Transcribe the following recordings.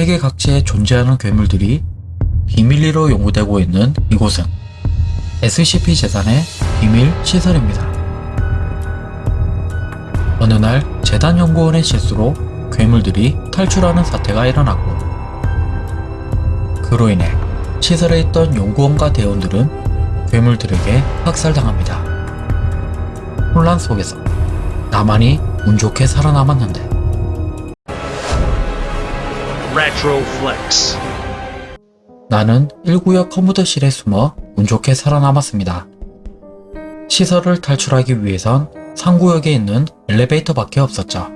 세계 각지에 존재하는 괴물들이 비밀리로 연구되고 있는 이곳은 SCP 재단의 비밀 시설입니다. 어느 날 재단 연구원의 실수로 괴물들이 탈출하는 사태가 일어났고 그로 인해 시설에 있던 연구원과 대원들은 괴물들에게 학살당합니다. 혼란 속에서 나만이 운 좋게 살아남았는데 Retroflex. 나는 1구역 컴퓨터실에 숨어 운 좋게 살아남았습니다. 시설을 탈출하기 위해선 3구역에 있는 엘리베이터밖에 없었죠.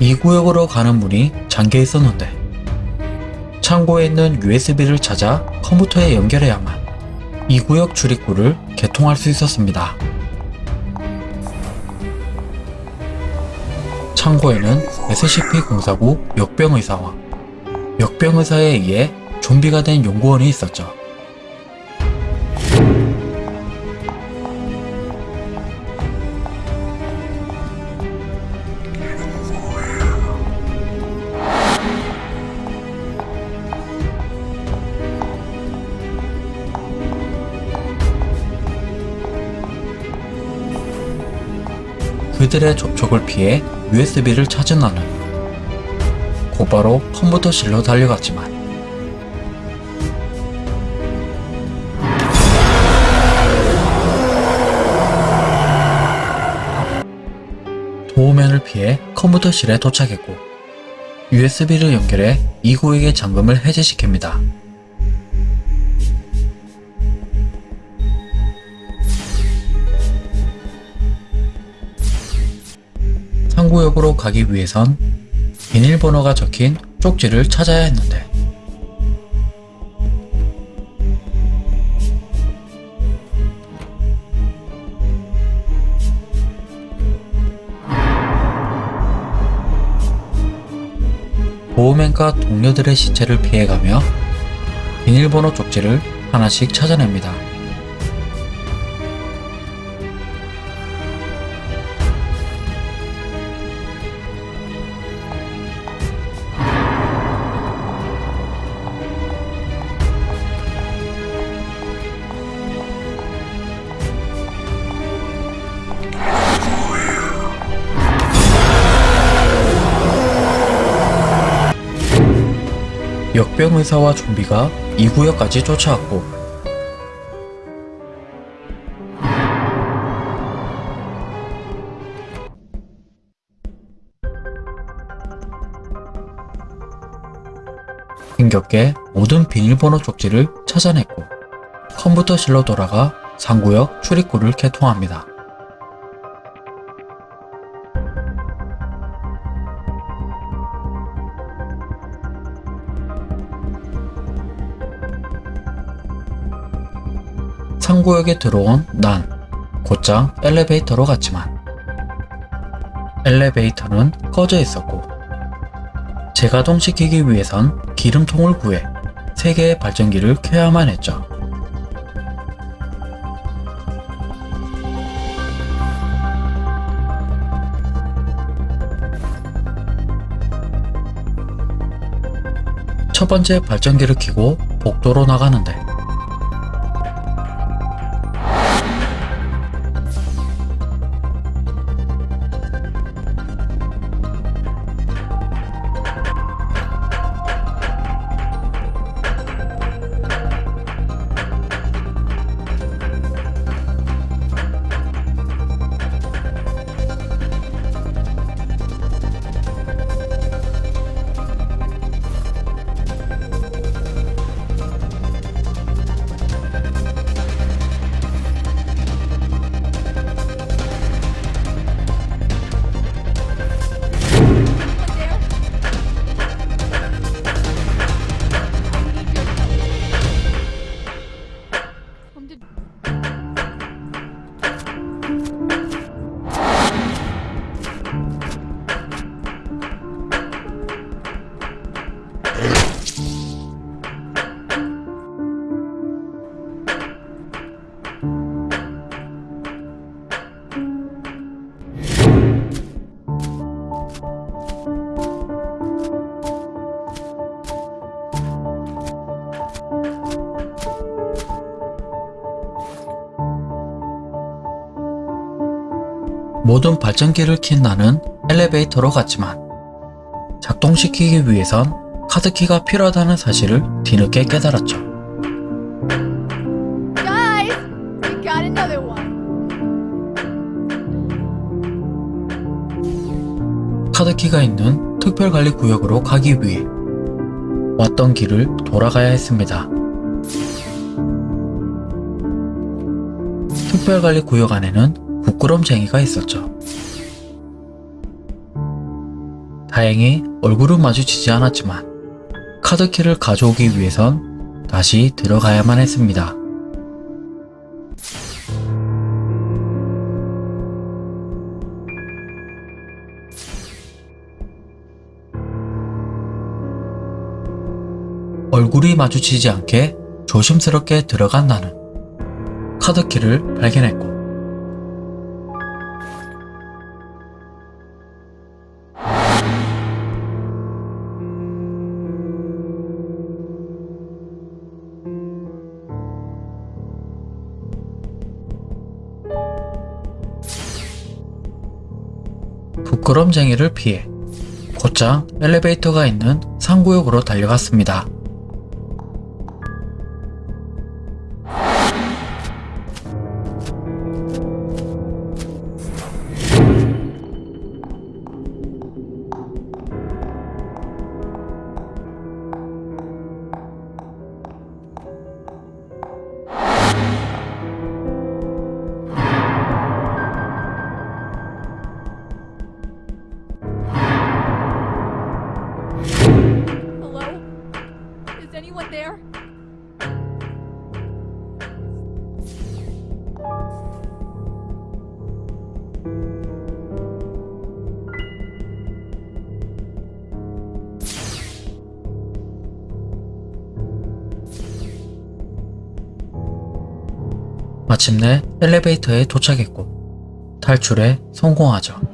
이 구역으로 가는 문이 잠겨 있었는데 창고에 있는 USB를 찾아 컴퓨터에 연결해야만 이 구역 출입구를 개통할 수 있었습니다. 창고에는 SCP-049 역병의사와 역병의사에 의해 좀비가 된 연구원이 있었죠. 그들의 접촉을 피해 USB를 찾은 나는 곧바로 컴퓨터실로 달려갔지만 도우맨을 피해 컴퓨터실에 도착했고 USB를 연결해 이구역의 잠금을 해제시킵니다. 상구역으로 가기 위해선 비밀번호가 적힌 쪽지를 찾아야 했는데 보호맨과 동료들의 시체를 피해가며 비밀번호 쪽지를 하나씩 찾아냅니다. 역병의사와 좀비가 이 구역까지 쫓아왔고 힘겹게 모든 비밀번호 쪽지를 찾아냈고 컴퓨터실로 돌아가 상구역 출입구를 개통합니다. 상구역에 들어온 난 곧장 엘리베이터로 갔지만 엘리베이터는 꺼져 있었고 재가동시키기 위해선 기름통을 구해 3개의 발전기를 켜야만 했죠. 첫 번째 발전기를 켜고 복도로 나가는데 모든 발전기를 킨 나는 엘리베이터로 갔지만 작동시키기 위해선 카드키가 필요하다는 사실을 뒤늦게 깨달았죠. Guys, we got another one. 카드키가 있는 특별관리구역으로 가기 위해 왔던 길을 돌아가야 했습니다. 특별관리구역 안에는 부끄럼쟁이가 있었죠. 다행히 얼굴은 마주치지 않았지만 카드키를 가져오기 위해선 다시 들어가야만 했습니다. 얼굴이 마주치지 않게 조심스럽게 들어간 나는 카드키를 발견했고 부끄럼쟁이를 피해 곧장 엘리베이터가 있는 상구역으로 달려갔습니다. Anyone there? 마침내 엘리베이터에 도착했고 탈출에 성공하죠.